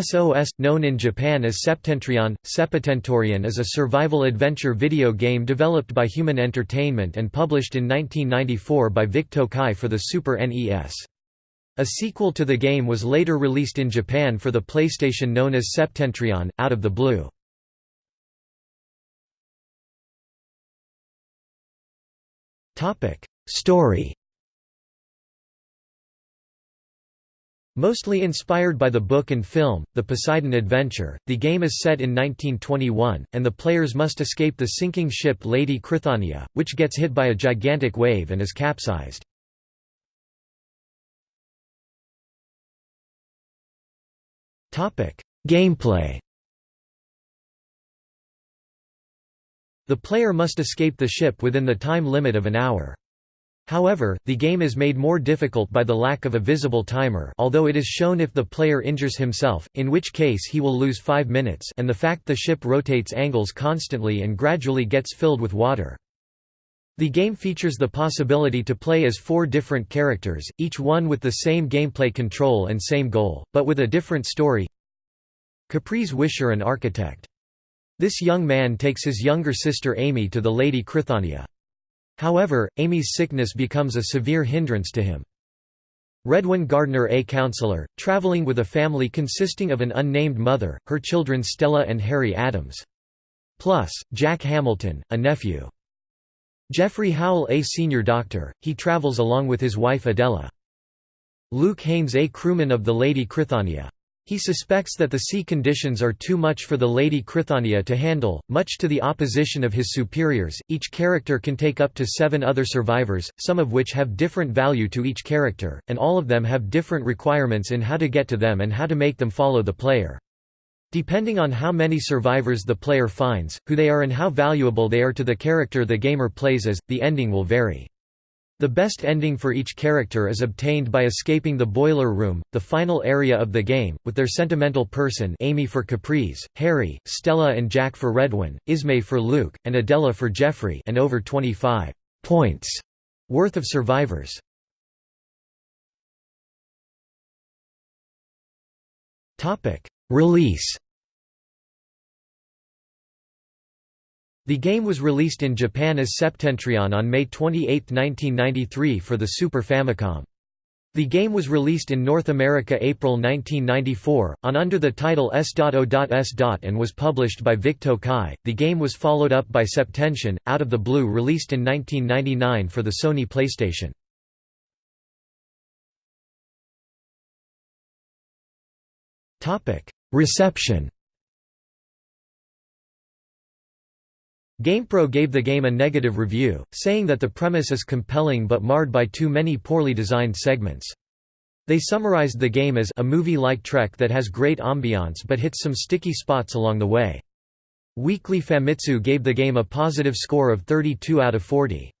SOS, known in Japan as Septentrion, Seputentorion is a survival adventure video game developed by Human Entertainment and published in 1994 by Vic Tokai for the Super NES. A sequel to the game was later released in Japan for the PlayStation known as Septentrion, Out of the Blue. Story Mostly inspired by the book and film, The Poseidon Adventure, the game is set in 1921, and the players must escape the sinking ship Lady Crithania, which gets hit by a gigantic wave and is capsized. Gameplay The player must escape the ship within the time limit of an hour. However, the game is made more difficult by the lack of a visible timer although it is shown if the player injures himself, in which case he will lose 5 minutes and the fact the ship rotates angles constantly and gradually gets filled with water. The game features the possibility to play as four different characters, each one with the same gameplay control and same goal, but with a different story. Capris Wisher and architect. This young man takes his younger sister Amy to the Lady Crithania. However, Amy's sickness becomes a severe hindrance to him. Redwin Gardner a counselor, traveling with a family consisting of an unnamed mother, her children Stella and Harry Adams. Plus, Jack Hamilton, a nephew. Jeffrey Howell a senior doctor, he travels along with his wife Adela. Luke Haynes a crewman of the Lady Crithania. He suspects that the sea conditions are too much for the Lady Crithania to handle, much to the opposition of his superiors. Each character can take up to seven other survivors, some of which have different value to each character, and all of them have different requirements in how to get to them and how to make them follow the player. Depending on how many survivors the player finds, who they are and how valuable they are to the character the gamer plays as, the ending will vary. The best ending for each character is obtained by escaping the boiler room, the final area of the game, with their sentimental person Amy for Capris, Harry, Stella and Jack for Redwin, Ismay for Luke, and Adela for Jeffrey and over 25 points worth of survivors. Release The game was released in Japan as Septentrion on May 28, 1993 for the Super Famicom. The game was released in North America April 1994, on under the title S.O.S. and was published by Vic Kai. The game was followed up by Septentrion, Out of the Blue released in 1999 for the Sony PlayStation. Reception GamePro gave the game a negative review, saying that the premise is compelling but marred by too many poorly designed segments. They summarized the game as a movie-like trek that has great ambiance but hits some sticky spots along the way. Weekly Famitsu gave the game a positive score of 32 out of 40.